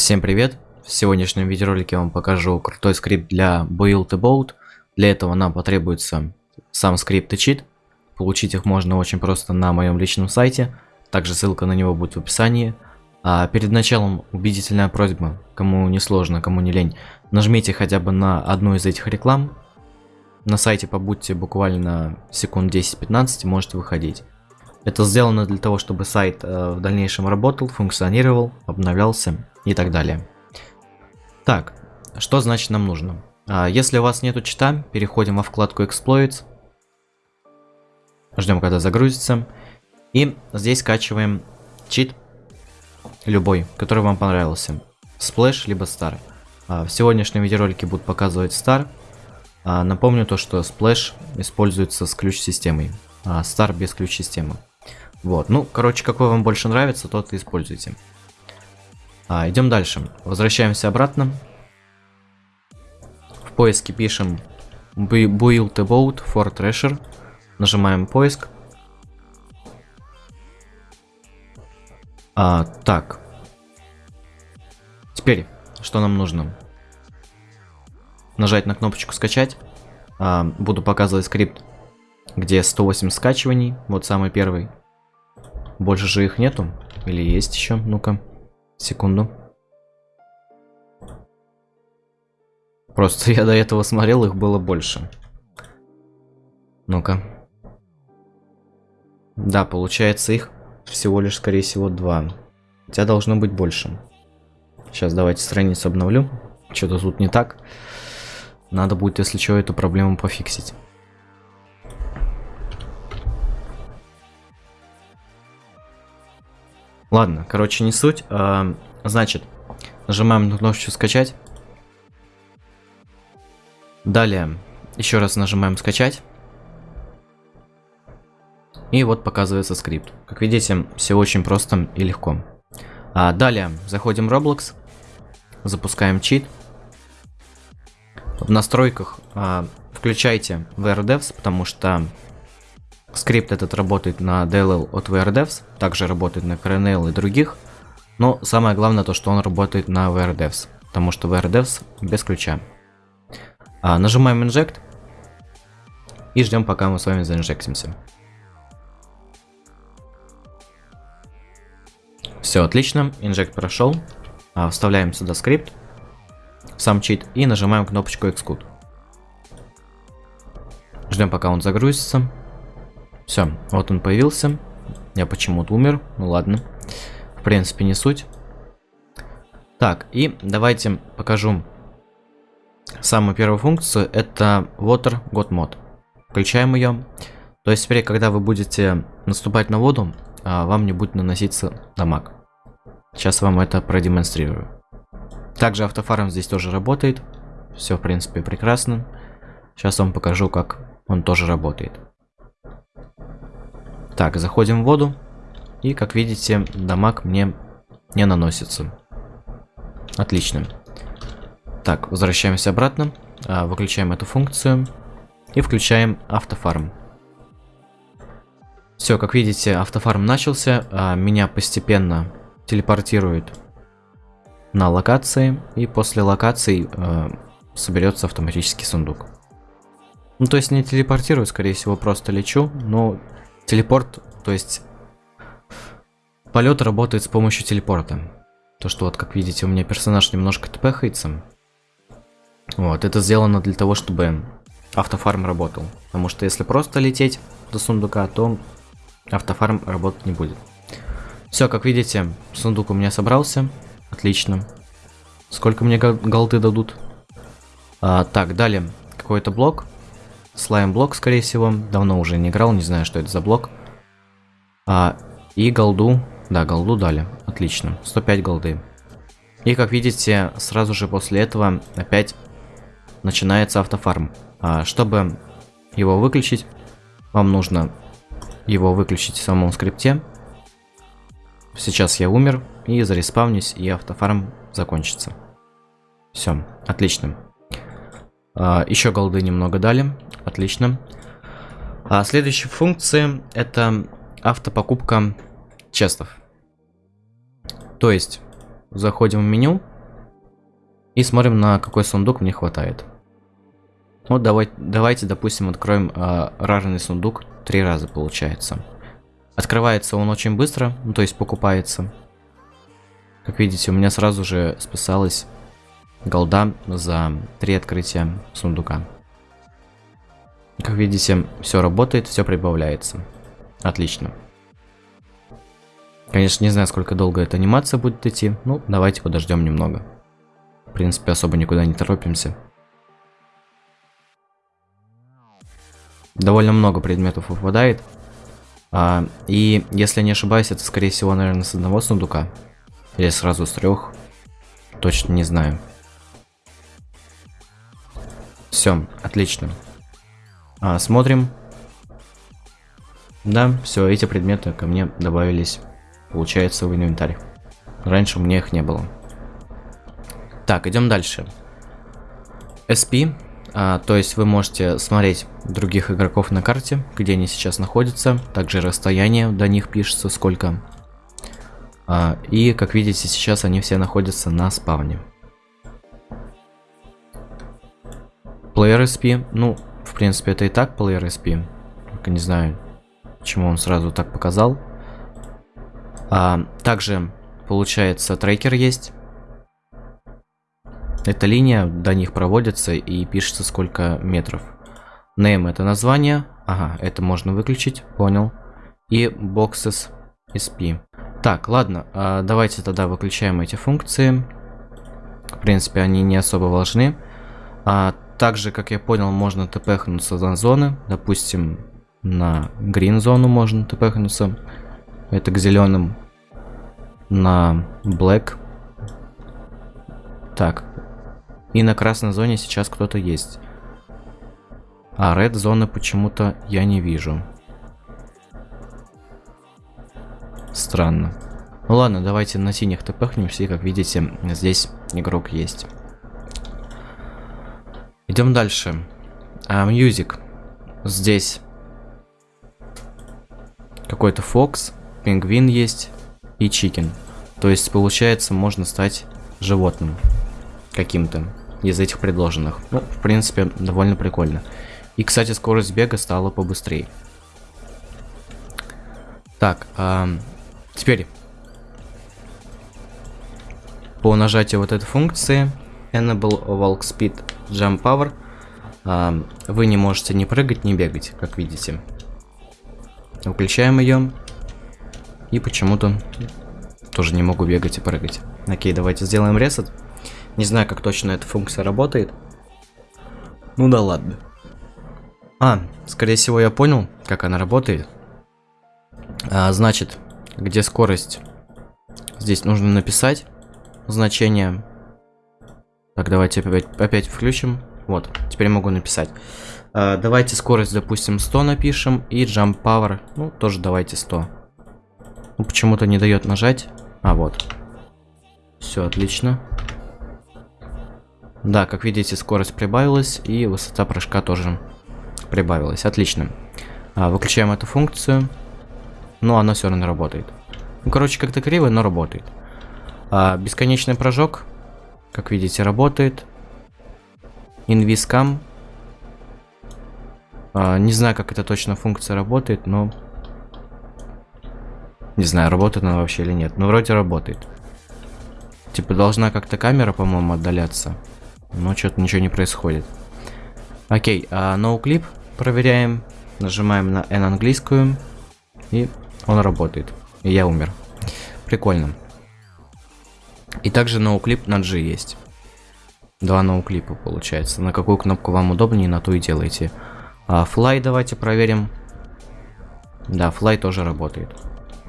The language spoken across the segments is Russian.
Всем привет! В сегодняшнем видеоролике я вам покажу крутой скрипт для Build a Boat. Для этого нам потребуется сам скрипт и чит. Получить их можно очень просто на моем личном сайте. Также ссылка на него будет в описании. А перед началом убедительная просьба, кому не сложно, кому не лень, нажмите хотя бы на одну из этих реклам. На сайте побудьте буквально секунд 10-15 можете выходить. Это сделано для того, чтобы сайт э, в дальнейшем работал, функционировал, обновлялся и так далее. Так, что значит нам нужно? А, если у вас нету чита, переходим во вкладку Exploits. Ждем, когда загрузится. И здесь скачиваем чит, любой, который вам понравился. Splash либо Star. А, в сегодняшнем видеоролике будут показывать Star. А, напомню то, что Splash используется с ключ-системой, а Star без ключ-системы. Вот, ну, короче, какой вам больше нравится, тот и используйте. А, идем дальше. Возвращаемся обратно. В поиске пишем Build a boat for Thrasher. Нажимаем поиск. А, так. Теперь, что нам нужно? Нажать на кнопочку скачать. А, буду показывать скрипт, где 108 скачиваний. Вот самый первый. Больше же их нету. Или есть еще? Ну-ка. Секунду. Просто я до этого смотрел, их было больше. Ну-ка. Да, получается их всего лишь, скорее всего, два. Хотя должно быть больше. Сейчас давайте страницу обновлю. Что-то тут не так. Надо будет, если что, эту проблему пофиксить. Ладно, короче, не суть. А, значит, нажимаем на кнопочку скачать. Далее, еще раз нажимаем скачать. И вот показывается скрипт. Как видите, все очень просто и легко. А далее, заходим в Roblox, запускаем чит. В настройках а, включайте VRDevs, потому что Скрипт этот работает на DLL от WeAreDevs, также работает на Krnl и других, но самое главное то, что он работает на WeAreDevs, потому что WeAreDevs без ключа. А, нажимаем Inject и ждем, пока мы с вами заинжектимся. Все отлично, inject прошел. А, вставляем сюда скрипт, сам чит и нажимаем кнопочку Execute. Ждем, пока он загрузится. Все, вот он появился. Я почему-то умер. Ну ладно. В принципе, не суть. Так, и давайте покажу самую первую функцию. Это Water God Mod. Включаем ее. То есть теперь, когда вы будете наступать на воду, а, вам не будет наноситься дамаг. Сейчас вам это продемонстрирую. Также автофарм здесь тоже работает. Все, в принципе, прекрасно. Сейчас вам покажу, как он тоже работает. Так, заходим в воду. И, как видите, дамаг мне не наносится. Отлично. Так, возвращаемся обратно. А, выключаем эту функцию. И включаем автофарм. Все, как видите, автофарм начался. А, меня постепенно телепортирует на локации. И после локации а, соберется автоматический сундук. Ну, то есть не телепортирует, скорее всего, просто лечу. Но Телепорт, то есть полет работает с помощью телепорта. То, что вот, как видите, у меня персонаж немножко тпхается. Вот, это сделано для того, чтобы автофарм работал. Потому что если просто лететь до сундука, то автофарм работать не будет. Все, как видите, сундук у меня собрался. Отлично. Сколько мне голды дадут? А, так, далее. Какой-то блок. Слайм блок, скорее всего. Давно уже не играл, не знаю, что это за блок. А, и голду. Да, голду дали. Отлично. 105 голды. И как видите, сразу же после этого опять начинается автофарм. А, чтобы его выключить, вам нужно его выключить в самом скрипте. Сейчас я умер, и зареспавнюсь, и автофарм закончится. Все, отлично. А, еще голды немного дали. Отлично. А следующая функция это автопокупка честов. То есть заходим в меню, И смотрим, на какой сундук мне хватает. Вот давай, давайте, допустим, откроем э, рарный сундук. Три раза получается. Открывается он очень быстро, ну, то есть покупается. Как видите, у меня сразу же списалась голда за три открытия сундука. Как видите, все работает, все прибавляется. Отлично. Конечно, не знаю, сколько долго эта анимация будет идти. Ну, давайте подождем немного. В принципе, особо никуда не торопимся. Довольно много предметов выпадает. А, и, если не ошибаюсь, это, скорее всего, наверное, с одного сундука. Или сразу с трех. Точно не знаю. Все, отлично. А, смотрим. Да, все, эти предметы ко мне добавились, получается, в инвентарь. Раньше у меня их не было. Так, идем дальше. SP, а, то есть вы можете смотреть других игроков на карте, где они сейчас находятся. Также расстояние до них пишется, сколько. А, и, как видите, сейчас они все находятся на спавне. Player SP, ну, в принципе, это и так Player SP. Только не знаю, почему он сразу так показал. А, также, получается, трекер есть. Эта линия до них проводится и пишется сколько метров. Name это название. Ага, это можно выключить, понял. И boxes SP. Так, ладно, а давайте тогда выключаем эти функции. В принципе, они не особо важны. А, также, как я понял, можно тпхнуться на зоны. Допустим, на green зону можно тпхнуться. Это к зеленым. На black. Так. И на красной зоне сейчас кто-то есть. А red зоны почему-то я не вижу. Странно. Ну ладно, давайте на синих тпхнемся, и как видите, здесь игрок есть. Идем дальше. А, music. Здесь какой-то Фокс, пингвин есть и чикен. То есть, получается, можно стать животным каким-то из этих предложенных. Ну, в принципе, довольно прикольно. И, кстати, скорость бега стала побыстрее. Так, а, теперь по нажатию вот этой функции Enable Walk Speed Jump Power. А, вы не можете ни прыгать, ни бегать, как видите. Включаем ее. И почему-то тоже не могу бегать и прыгать. Окей, давайте сделаем ресет. Не знаю, как точно эта функция работает. Ну да ладно. А, скорее всего я понял, как она работает. А, значит, где скорость? Здесь нужно написать значение так, давайте опять, опять включим. Вот, теперь могу написать. Uh, давайте скорость, допустим, 100 напишем. И jump power, ну, тоже давайте 100. Ну, почему-то не дает нажать. А, вот. Все, отлично. Да, как видите, скорость прибавилась. И высота прыжка тоже прибавилась. Отлично. Uh, выключаем эту функцию. Но она все равно работает. Ну, короче, как-то криво, но работает. Uh, бесконечный прыжок. Как видите, работает. Инвискам. А, не знаю, как эта точно функция работает, но... Не знаю, работает она вообще или нет. Но вроде работает. Типа должна как-то камера, по-моему, отдаляться. Но что-то ничего не происходит. Окей, а ноуклип проверяем. Нажимаем на N английскую. И он работает. И я умер. Прикольно. И также ноуклип на G есть. Два ноуклипа получается. На какую кнопку вам удобнее, на ту и делайте. А fly давайте проверим. Да, fly тоже работает.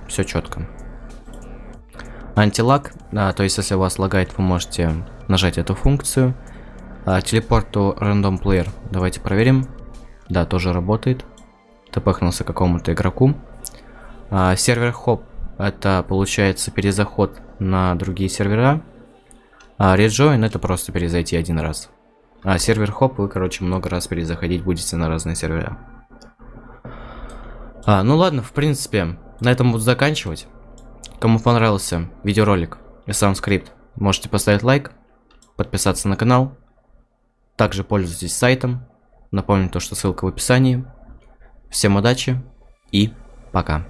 Все четко. Антилаг, да, то есть если вас лагает, вы можете нажать эту функцию. А, телепорт to random player, давайте проверим. Да, тоже работает. Тпхнулся какому-то игроку. А, сервер хоп, это получается перезаход на другие сервера. А rejoin это просто перезайти один раз. А сервер хоп вы, короче, много раз перезаходить будете на разные сервера. А, ну ладно, в принципе, на этом буду заканчивать. Кому понравился видеоролик и сам скрипт, можете поставить лайк, подписаться на канал. Также пользуйтесь сайтом. Напомню то, что ссылка в описании. Всем удачи и пока.